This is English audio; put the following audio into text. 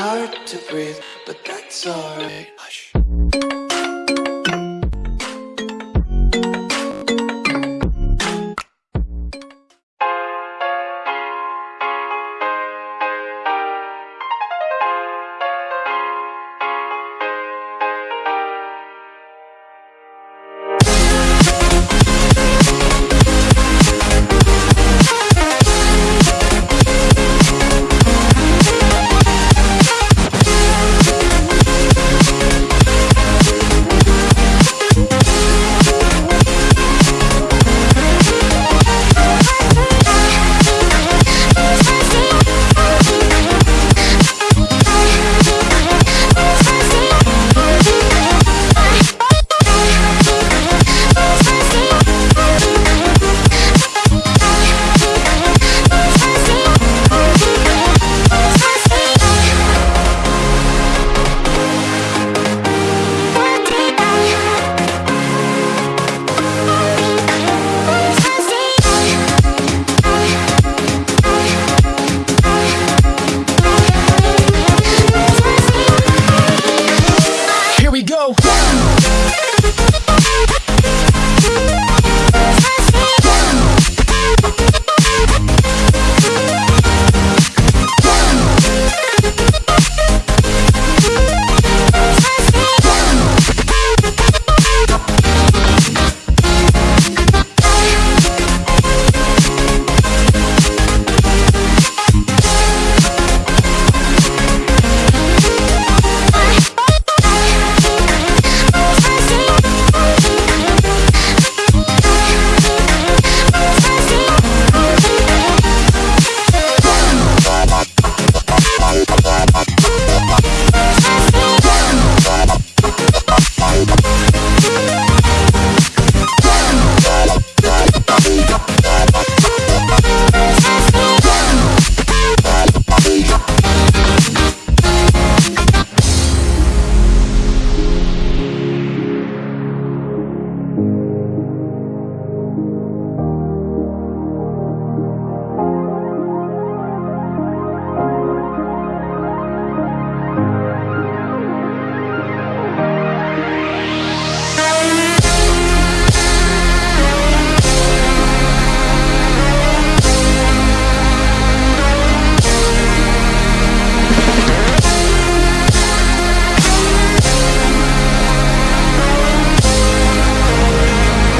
hard to breathe, but that's alright.